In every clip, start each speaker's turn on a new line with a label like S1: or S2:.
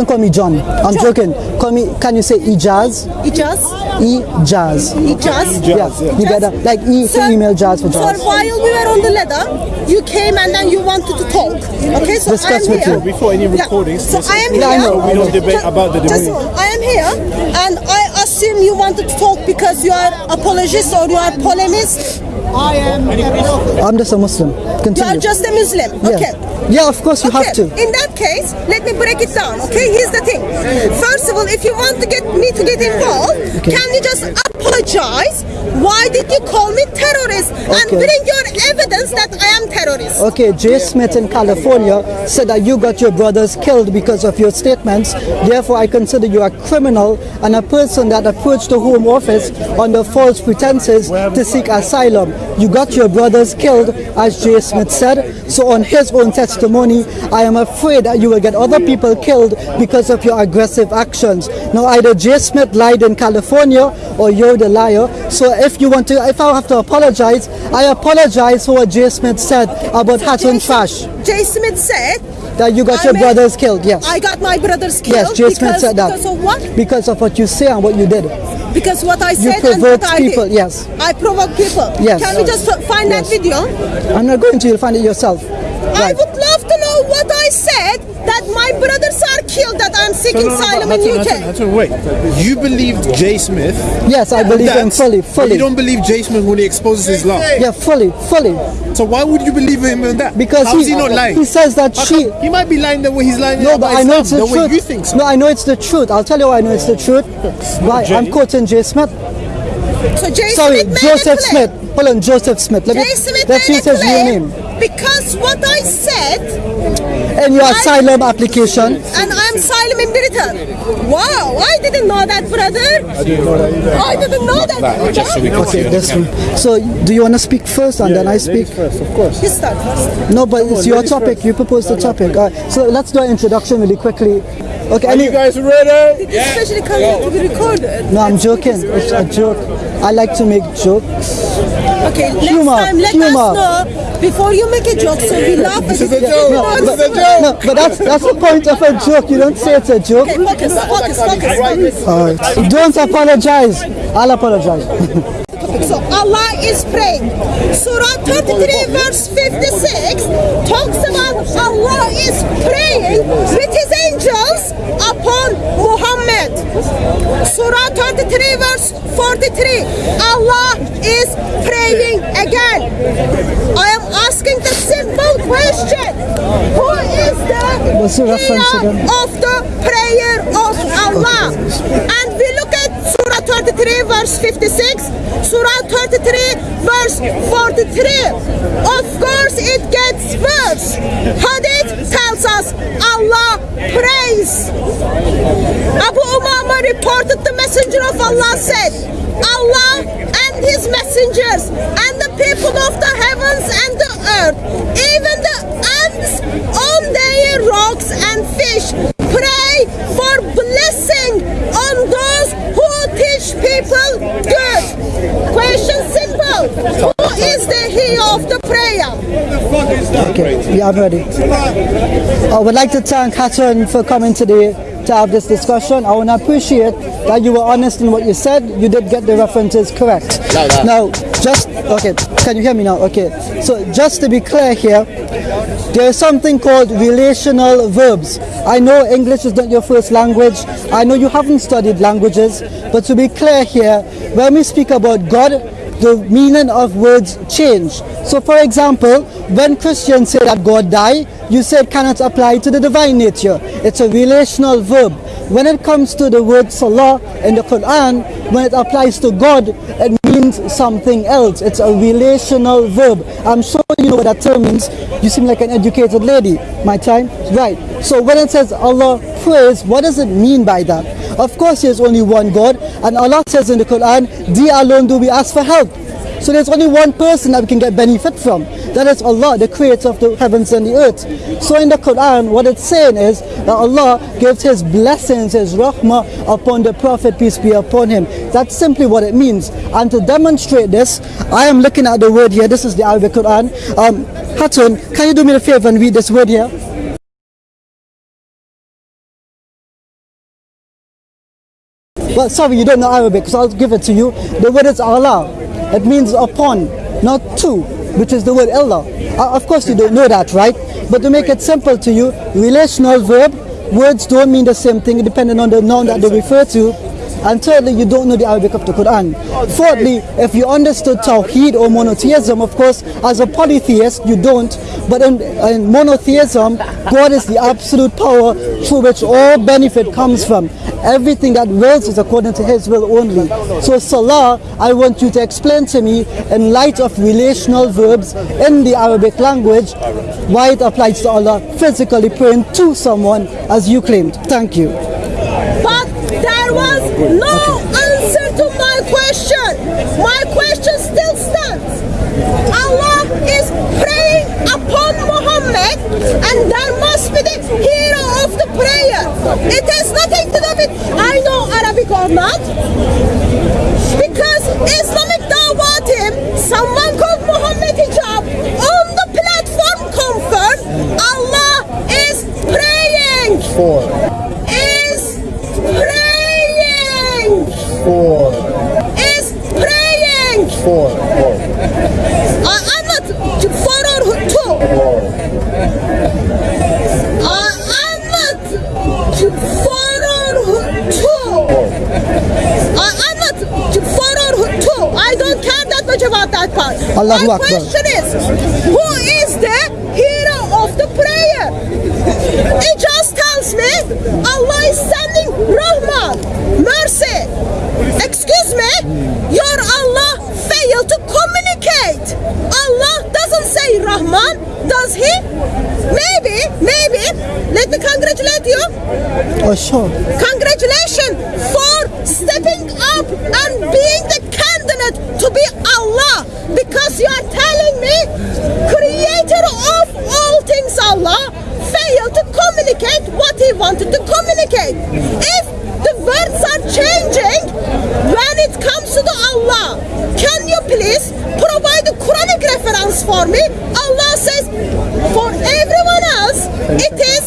S1: Don't call me John. I'm
S2: John.
S1: joking. Call me. Can you say Ijaz?
S2: Ijaz?
S1: Ijaz.
S2: Ijaz?
S1: Yeah, you get that. Like E for
S2: Sir,
S1: email, Jazz for
S2: Sir,
S1: jazz.
S2: while we were on the ladder, you came and then you wanted to talk. Okay, so
S1: Discuss
S2: I'm
S1: with
S2: here.
S1: you.
S3: Before any
S2: Yeah,
S3: recordings,
S2: So
S3: this
S2: I
S3: is-
S2: am
S1: Yeah, I
S2: here.
S1: know,
S3: We don't debate
S2: Ju-
S3: about the debate.
S2: a. I am here, and I assume you wanted to talk because you are apologist or you are polemist.
S1: I'm I'm just a Muslim.
S2: You are just a Muslim.
S1: yeah.
S2: Okay.
S1: Yeah, of course you
S2: Okay,
S1: have to.
S2: In that case, let me break it down. Okay, here's the thing. First of all, if you want to get me to get involved, can you just apologize? Why did you call me terrorist and
S1: Okay.
S2: bring your evidence that I am terrorist?
S1: Okay, Jay Smith in California said that you got your brothers killed because of your statements. Therefore, I consider you a criminal and a person that approached the Home Office under false pretenses to seek asylum. You got your brothers killed, as Jay Smith said. So, on his own testimony, I am afraid that you will get other people killed because of your aggressive actions. Now, either Jay Smith lied in California or you're the liar. So, if you want to, if I have to apologize, I apologize for what Jay Smith said about Hatun Tash.
S2: Jay Smith said
S1: That you got
S2: I
S1: your
S2: made-
S1: brothers killed, yes.
S2: I got my brothers killed.
S1: yes, Jay Smith
S2: because,
S1: said that.
S2: Because of what?
S1: Because of what you say and what you did.
S2: Because what I said and
S1: provoked
S2: what I
S1: people,
S2: did.
S1: yes.
S2: I provoke people.
S1: Yes.
S2: Can we just find that video?
S1: I'm not going to, you'll find it yourself.
S2: I would love to know what I said my brothers are killed, that I'm seeking
S3: No, no, no,
S2: asylum
S3: but
S2: in
S3: Hudson,
S2: UK.
S3: Hudson, Hudson, wait. You believe Jay Smith?
S1: Yes, I believe him
S3: that,
S1: fully,
S3: but
S1: fully.
S3: You don't believe Jay Smith when he exposes his lie.
S1: Yeah, fully, fully.
S3: So why would you believe him in that?
S1: Because
S3: How
S1: he,
S3: is he not lying?
S1: he says that
S3: How
S1: she.
S3: come- he might be lying the way he's lying
S1: No, but I know
S3: Islam,
S1: it's the,
S3: the way
S1: truth.
S3: you think so.
S1: No, I know it's the truth. I'll tell you why I know it's the oh. truth. Why? I'm quoting Jay Smith.
S2: So Jay
S1: Sorry,
S2: Smith
S1: Joseph. Smith. Hold on, Joseph Smith. Let
S2: Jay
S1: me,
S2: Smith
S1: let's
S2: made
S1: use
S2: it
S1: his real name.
S2: Because what I said,
S1: In your asylum application,
S2: and I'm asylum in Britain. Wow, I didn't know that, brother. I didn't know that either. I didn't know that. brother.
S1: Okay, this one. So, do you want to speak first and then I speak?
S3: First, of course.
S2: You start first.
S1: No, but it's your topic. You proposed the topic. Uh, so let's do an introduction really quickly. Okay,
S3: Are you guys ready?
S2: Especially coming to be recorded.
S1: no, I'm joking. It's a joke. I like to make jokes.
S2: Okay, next
S1: Humor,
S2: time let
S1: humor.
S2: us know before you make a joke so we laugh.
S3: This is a joke.
S1: No,
S3: This
S1: but,
S3: is a joke.
S1: no, but that's that's the point of a joke. You don't say it's a joke.
S2: Okay, focus, focus, focus, focus.
S1: All right. Don't apologize. I'll apologize.
S2: Allah is praying. Surah 33 verse 56 talks about Allah is praying with his angels upon Muhammad. Surah 33 verse 43 Allah is praying again. I am asking the simple question. Who is the
S1: What's the reference
S2: healer of the prayer of Allah? And we look at Surah 33 verse 56, Surah 33 verse 43. Of course it gets worse. Hadith tells us Allah prays. Abu Umama reported the messenger of Allah said, Allah and his messengers and the people of the heavens and the earth, even the ants on their rocks and fish, pray for blessing on those who teach people good. Question simple. Who is the he of the prayer?
S1: Okay, yeah, I'm ready. I would like to thank Hatun for coming today to have this discussion. I want to appreciate that you were honest in what you said. You did get the references correct. Now, just, okay, can you hear me now? Okay, so just to be clear here, there is something called relational verbs. I know English is not your first language. I know you haven't studied languages, but to be clear here, when we speak about God, the meaning of words change. So for example, when Christians say that God died, you say it cannot apply to the divine nature. It's a relational verb. When it comes to the word salah in the Quran, when it applies to God, it means something else. It's a relational verb. I'm sure you know what that term means. You seem like an educated lady. My time? Right. So when it says Allah prays, what does it mean by that? Of course, there's only one God, and Allah says in the Quran, Thee alone do we ask for help. So there's only one person that we can get benefit from. That is Allah, the creator of the heavens and the earth. So in the Quran, what it's saying is that Allah gives His blessings, His rahmah upon the Prophet, peace be upon him. That's simply what it means. And to demonstrate this, I am looking at the word here. This is the Arabic Quran. Um, Hatun, can you do me a favor and read this word here? Well, sorry, you don't know Arabic, so I'll give it to you. The word is Allah. It means upon, not to, which is the word Allah. Uh, of course, you don't know that, right? But to make it simple to you, relational verb, words don't mean the same thing depending on the noun that they refer to. And thirdly, you don't know the Arabic of the Quran. Fourthly, if you understood Tawheed or monotheism, of course, as a polytheist, you don't. But in, in monotheism, God is the absolute power through which all benefit comes from. Everything that wills is according to His will only. So, Salah, I want you to explain to me, in light of relational verbs in the Arabic language, why it applies to Allah physically praying to someone as you claimed. Thank you.
S2: No answer to my question. My question still stands. Allah is praying upon Muhammad and there must be the hero of the prayer. It has nothing to do with I know Arabic or not. Because Islamic Dawah team, someone
S1: Allahu
S2: My
S1: Akbar.
S2: question is, who is the hero of the prayer? It just tells me Allah is sending Rahman, mercy. Excuse me, your Allah failed to communicate. Allah doesn't say Rahman, does he? Maybe, maybe. Let me congratulate you.
S1: Oh, sure.
S2: Congratulations for stepping up and me creator of all things Allah failed to communicate what he wanted to communicate. If the words are changing when it comes to the Allah, can you please provide a Quranic reference for me? Allah says for everyone else it is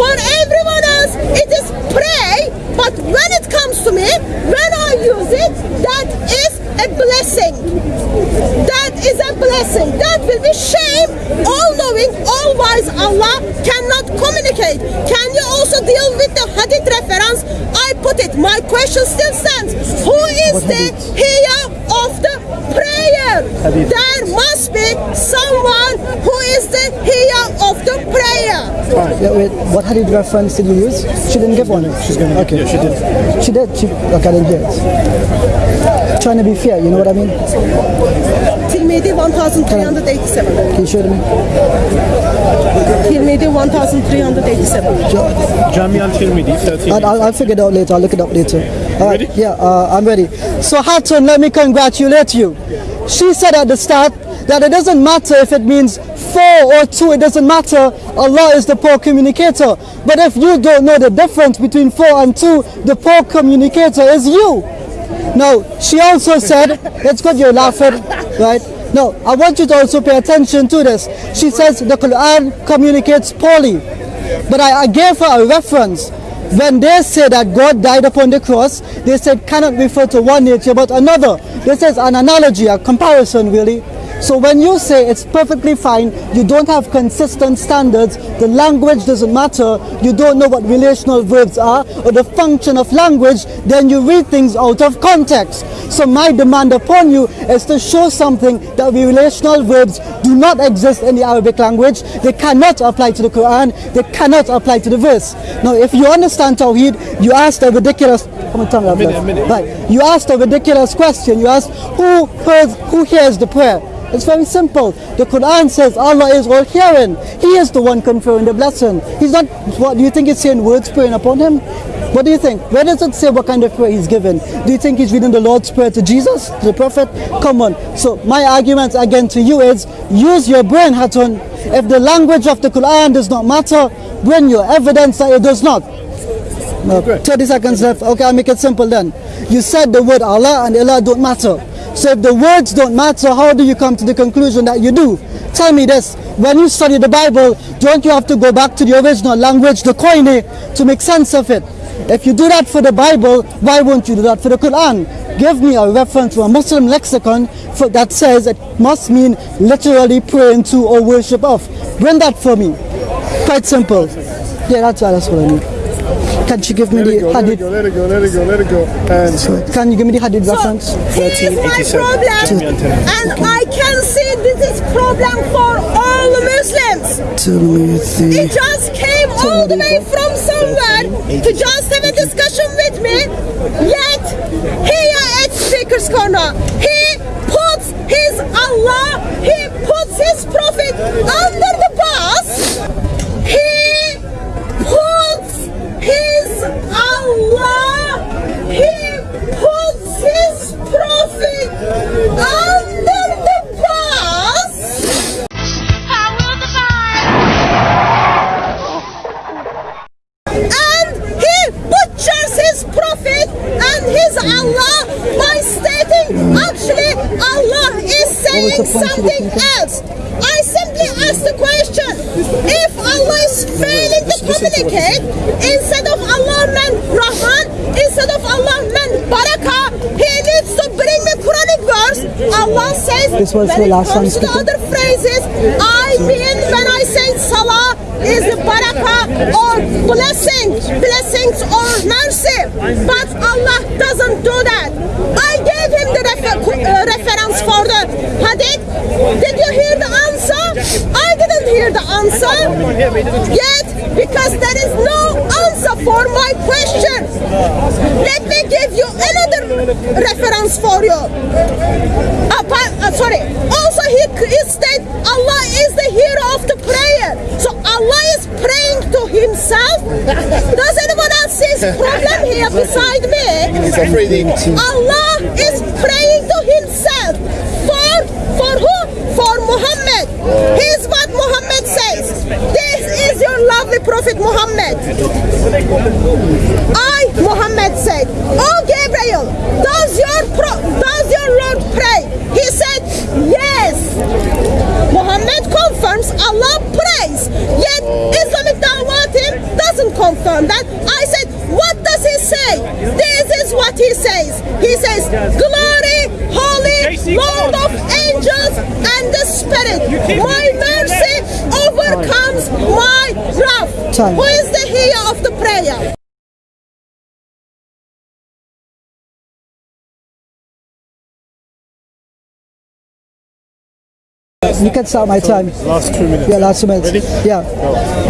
S2: for everyone else it is pray but when it comes to me when I use it that is a blessing that blessing that will be shame all knowing all wise Allah cannot communicate can you also deal with the hadith reference I put it my question still stands who is the here of the prayer there must be someone who is the here of the prayer
S1: Yeah, wait, what hadith reference did you use? She didn't give one. She's gonna. Okay.
S3: Yeah, she did.
S1: She did. She. Okay, I didn't hear it. Trying to be fair, you know what I mean?
S2: Tirmidhi 1387
S1: Can you show me?
S2: Tirmidhi 1387
S3: Jami al Tirmidhi, 13.
S1: I'll, I'll, I'll figure it out later. I'll look it up later. All right.
S3: Ready?
S1: Yeah, uh, I'm ready. So Hatun, let me congratulate you. She said at the start that it doesn't matter if it means four or two. It doesn't matter. Allah is the poor communicator. But if you don't know the difference between four and two, the poor communicator is you. Now, she also said, it's good you're laughing, right? No, I want you to also pay attention to this. She says the Quran communicates poorly. But I, I gave her a reference. When they say that God died upon the cross, they said cannot refer to one nature but another. This is an analogy, a comparison really. So when you say it's perfectly fine, you don't have consistent standards, the language doesn't matter, you don't know what relational verbs are or the function of language, then you read things out of context. So my demand upon you is to show something that relational verbs do not exist in the Arabic language, they cannot apply to the Quran, they cannot apply to the verse. Now if you understand Tawheed, you ask a ridiculous Come on, tell me that,
S3: minute, a minute.
S1: Right. You ask a ridiculous question. You ask who hears, who hears the prayer? It's very simple. The Quran says Allah is all hearing. He is the one conferring the blessing. He's not what do you think he's saying words praying upon him? What do you think? Where does it say what kind of prayer he's given? Do you think he's reading the Lord's Prayer to Jesus, to the Prophet? Come on. So my argument again to you is use your brain, Hatun. If the language of the Quran does not matter, bring your evidence that it does not. No, 30 seconds left. Okay, I'll make it simple then. You said the word Allah and Allah don't matter. So if the words don't matter, how do you come to the conclusion that you do? Tell me this. When you study the Bible, don't you have to go back to the original language, the Koine, to make sense of it? If you do that for the Bible, why won't you do that for the Quran? Give me a reference from a Muslim lexicon for, that says it must mean literally praying to or worship of. Bring that for me. Quite simple. Yeah, that's, that's what I need. Can you give me
S3: Let it
S1: the
S3: go, let it
S1: hadith?
S3: go, let it go, let it go, let it go. And
S1: Can you give me the hadith reference?
S2: So here's my
S3: 1387.
S2: problem, and I can see this is problem for all the Muslims. He just came all the way from somewhere to just have a discussion with me. Yet here at Speaker's Corner, he puts his Allah, he puts his Prophet under the Allah by stating actually Allah is saying
S1: the point you were
S2: something else. I simply ask the question if Allah is failing to communicate instead of Allah meant Rahman, instead of Allah meant Barakah, he needs to bring me Quranic verse. Allah says
S1: This was
S2: when
S1: the
S2: it
S1: last
S2: comes to the other phrases, I mean when I say Salah is the barakah or blessing, blessings or mercy. But Allah do that. I gave him the refer- uh, reference for the hadith. Did you hear the answer? I didn't hear the answer yet because there is no answer for my question. Let me give you another reference for you. Apart, uh, sorry. Also, he, he said Allah is the hero of the prayer. So Allah is praying to himself. Does anyone else see his problem here beside me? Allah is praying to himself. For for who? For Muhammad. Here's what Muhammad says. This is your lovely Prophet Muhammad. I, Muhammad said, Oh Gabriel, does your pro- does your Lord pray? He said, Yes. Muhammad confirms Allah prays. Yet Islamic Dawah team doesn't confirm that. I said, what does he say? This is what he says. He says, Glory, holy, Lord of angels and the Spirit. My mercy overcomes my wrath. Who is the hero of the prayer?
S1: You can start my time.
S3: last two minutes.
S1: Yeah, last minute.
S3: Ready?
S1: Yeah.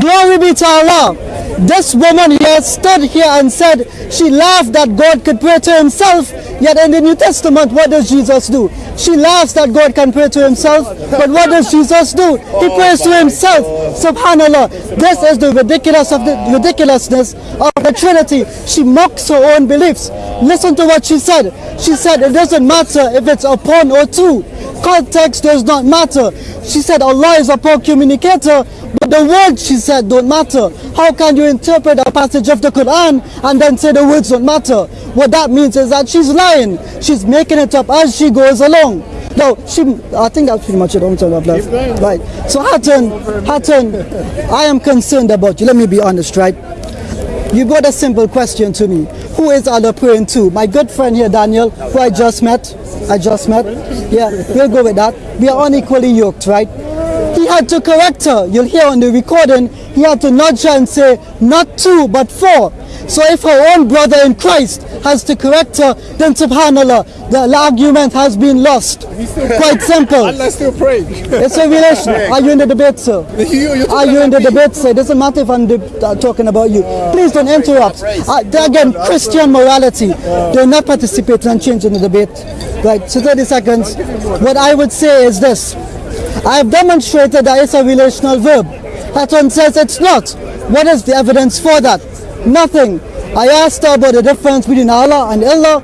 S1: Glory be to Allah. This woman here stood here and said she laughed that God could pray to himself. Yet in the New Testament, what does Jesus do? She laughs that God can pray to himself. But what does Jesus do? He prays to himself. Subhanallah. This is the ridiculous of the ridiculousness of the Trinity. She mocks her own beliefs. Listen to what she said. She said it doesn't matter if it's a upon or to. Context does not matter. She said Allah is a poor communicator, but the words she said don't matter. How can you interpret a passage of the Quran and then say the words don't matter? What that means is that she's lying. She's making it up as she goes along. No, she. I think that's pretty much it. I'm off left. Right. So Hatun, Hatun, I am concerned about you. Let me be honest, right? You got a simple question to me. Who is Allah praying to? My good friend here, Daniel, who I just met. I just met. Yeah, we'll go with that. We are unequally yoked, right? He had to correct her. You'll hear on the recording, he had to nudge her and say, not two, but four. So if her own brother in Christ has to correct her, then subhanAllah, the argument has been lost. Quite simple.
S3: Allah still praying.
S1: It's a relation. Are you in the debate, sir?
S3: You- you're
S1: you in the
S3: me.
S1: debate, sir? It doesn't matter if I'm uh, talking about you. Please don't interrupt. Uh, again, Christian morality. They're not participating and changing the debate. Right, so 30 seconds. What I would say is this. I have demonstrated that it's a relational verb. Hatun says it's not. What is the evidence for that? Nothing. I asked her about the difference between Allah and Allah.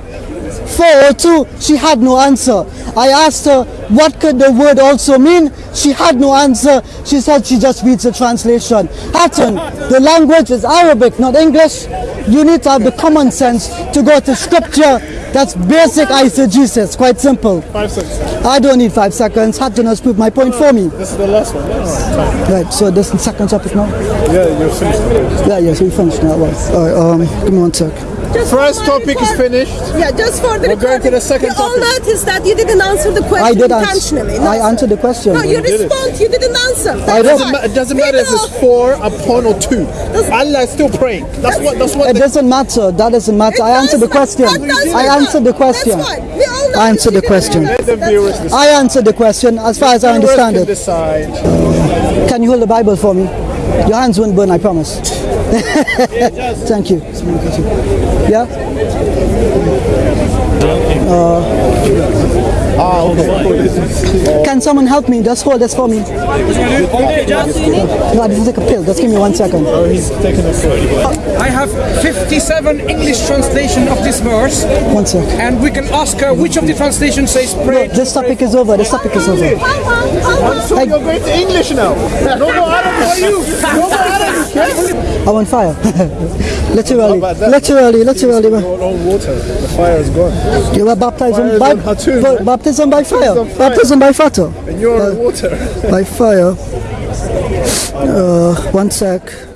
S1: Four or two, she had no answer. I asked her what could the word also mean. She had no answer. She said she just reads the translation. Hatun, the language is Arabic, not English. You need to have the common sense to go to scripture That's basic eisegesis, quite simple.
S3: Five seconds.
S1: I don't need five seconds. Hatun has proved my point for me.
S3: This is the last one. Right,
S1: Right, so this is second topic now?
S3: Yeah, you're finished.
S1: Yeah, yes, we finished now. Well, all right, um, give me one sec.
S2: Just
S3: First
S2: for-
S3: topic is finished.
S2: Yeah, just for the
S3: We're going to the second
S2: we all
S3: topic.
S2: noticed that you didn't answer the question
S1: I did answer.
S2: intentionally. No,
S1: I answered the question.
S2: No, you
S3: did it.
S2: respond. You didn't answer.
S1: I don't-
S3: ma- It doesn't matter if it's
S2: People-
S3: four, upon, or two. Allah is still praying. That's what. That's what.
S1: It doesn't matter. That doesn't matter. I answered the question. I answered the question.
S2: That's fine. We all know
S1: I answered the question.
S2: answer.
S3: Let the
S2: That's
S3: viewers
S2: fine.
S3: decide.
S1: I answered the question as far as I understand it. Can you hold the Bible for me? Your hands won't burn, I promise. Thank you. Yeah?
S3: Uh, Ah, okay.
S1: Can someone help me? Just hold this for me. No, I didn't take a pill. Just give me one second.
S3: Oh, he's taking a photo.
S4: I have 57 English translation of this verse,
S1: One sec.
S4: and we can ask her which of the translation says
S1: No, this topic is over. This topic is over.
S2: Hold on, hold on.
S3: So you're going to English now. No more Arabic for you. No more Arabic. Yes?
S1: I'm on fire. literally.
S3: about?
S1: Literally, literally. man.
S3: Your own water. The fire is gone.
S1: You were baptized in
S3: is
S1: by,
S3: on Hatun,
S1: ba- baptism by fire.
S3: fire.
S1: Baptism by fire.
S3: And you're on water.
S1: By fire. Uh, one sec.